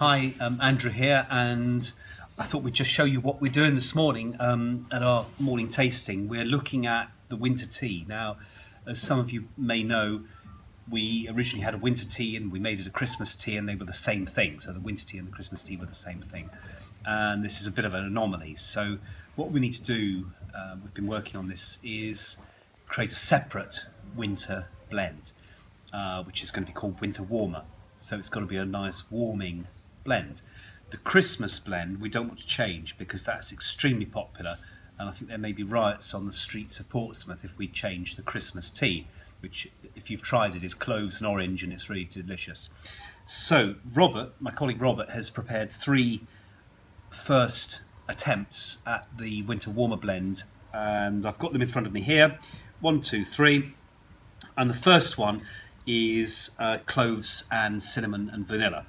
Hi, um, Andrew here, and I thought we'd just show you what we're doing this morning um, at our morning tasting. We're looking at the winter tea. Now, as some of you may know, we originally had a winter tea and we made it a Christmas tea, and they were the same thing. So the winter tea and the Christmas tea were the same thing. And this is a bit of an anomaly. So what we need to do, uh, we've been working on this, is create a separate winter blend, uh, which is going to be called Winter Warmer. So it's got to be a nice warming blend. The Christmas blend we don't want to change because that's extremely popular and I think there may be riots on the streets of Portsmouth if we change the Christmas tea, which if you've tried it is cloves and orange and it's really delicious. So Robert, my colleague Robert, has prepared three first attempts at the winter warmer blend and I've got them in front of me here. One, two, three. And the first one is uh, cloves and cinnamon and vanilla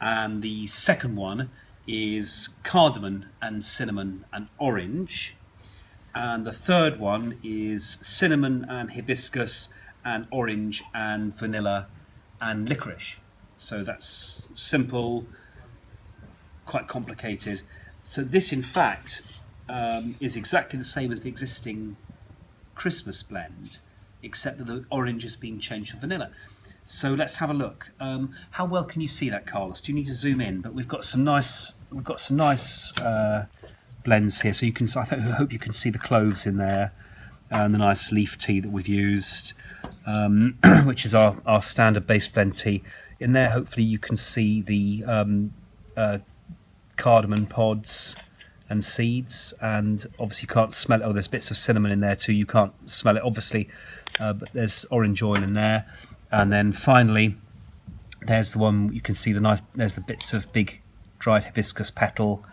and the second one is cardamom and cinnamon and orange. And the third one is cinnamon and hibiscus and orange and vanilla and licorice. So that's simple quite complicated. So this in fact um, is exactly the same as the existing Christmas blend except that the orange has been changed for vanilla so let's have a look. Um, how well can you see that, Carlos? Do you need to zoom in? But we've got some nice, we've got some nice uh, blends here. So you can, I hope you can see the cloves in there, and the nice leaf tea that we've used, um, which is our our standard base blend tea. In there, hopefully you can see the um, uh, cardamom pods and seeds, and obviously you can't smell it. Oh, there's bits of cinnamon in there too. You can't smell it, obviously, uh, but there's orange oil in there and then finally there's the one you can see the nice there's the bits of big dried hibiscus petal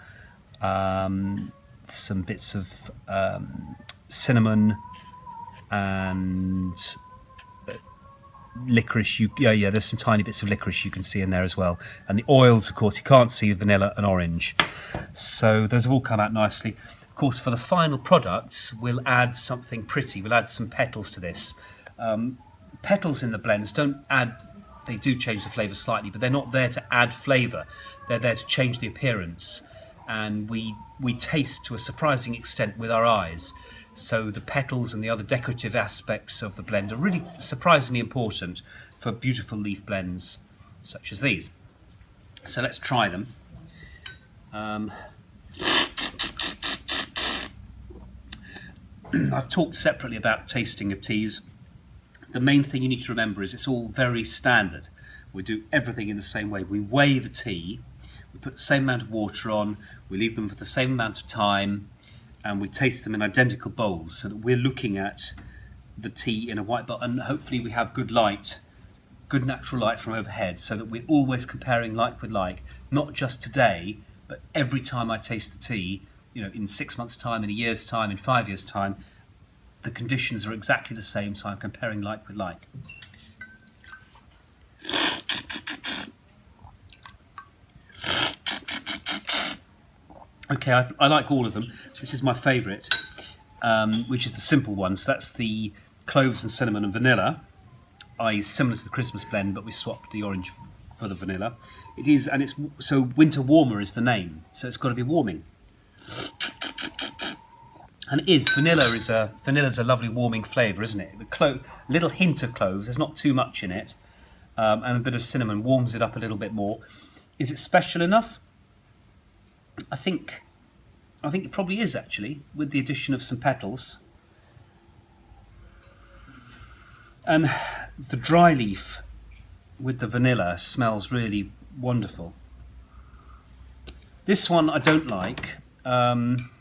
um, some bits of um, cinnamon and uh, licorice. You yeah yeah there's some tiny bits of licorice you can see in there as well. And the oils of course you can't see vanilla and orange. So those have all come out nicely. Of course for the final products we'll add something pretty. We'll add some petals to this. Um, petals in the blends don't add they do change the flavour slightly, but they're not there to add flavour. They're there to change the appearance. And we we taste to a surprising extent with our eyes. So the petals and the other decorative aspects of the blend are really surprisingly important for beautiful leaf blends such as these. So let's try them. Um, I've talked separately about tasting of teas the main thing you need to remember is it's all very standard. We do everything in the same way. We weigh the tea, we put the same amount of water on, we leave them for the same amount of time, and we taste them in identical bowls so that we're looking at the tea in a white bowl and hopefully we have good light good natural light from overhead so that we're always comparing like with like not just today but every time I taste the tea you know in six months time in a year's time in five years time the conditions are exactly the same, so I'm comparing like with like. Okay, I, I like all of them. This is my favourite, um, which is the simple one. So that's the cloves and cinnamon and vanilla, i.e. similar to the Christmas blend, but we swapped the orange for the vanilla. It is, and it's so winter warmer is the name, so it's got to be warming and it is vanilla is a vanilla's a lovely warming flavour, isn't it? The clo- little hint of cloves, there's not too much in it, um, and a bit of cinnamon warms it up a little bit more. Is it special enough? I think, I think it probably is actually, with the addition of some petals. And the dry leaf with the vanilla smells really wonderful. This one I don't like. Um,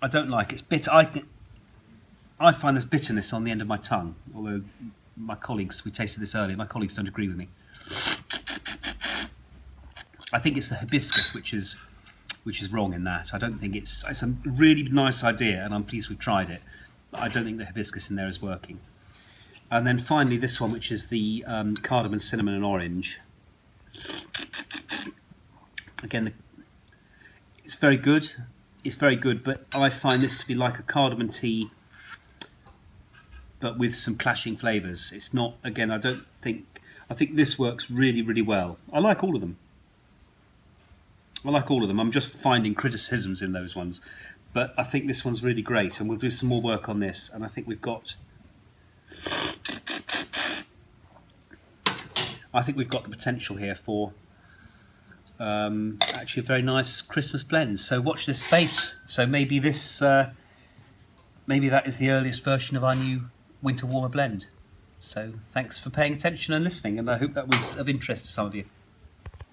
I don't like. It's bitter. I I find there's bitterness on the end of my tongue. Although my colleagues, we tasted this earlier, my colleagues don't agree with me. I think it's the hibiscus which is which is wrong in that. I don't think it's it's a really nice idea, and I'm pleased we've tried it. But I don't think the hibiscus in there is working. And then finally, this one, which is the um, cardamom, cinnamon, and orange. Again, the, it's very good it's very good, but I find this to be like a cardamom tea, but with some clashing flavours. It's not, again, I don't think, I think this works really, really well. I like all of them. I like all of them. I'm just finding criticisms in those ones, but I think this one's really great, and we'll do some more work on this. And I think we've got, I think we've got the potential here for um, actually a very nice Christmas blend. So watch this space. So maybe this, uh, maybe that is the earliest version of our new winter warmer blend. So thanks for paying attention and listening, and I hope that was of interest to some of you.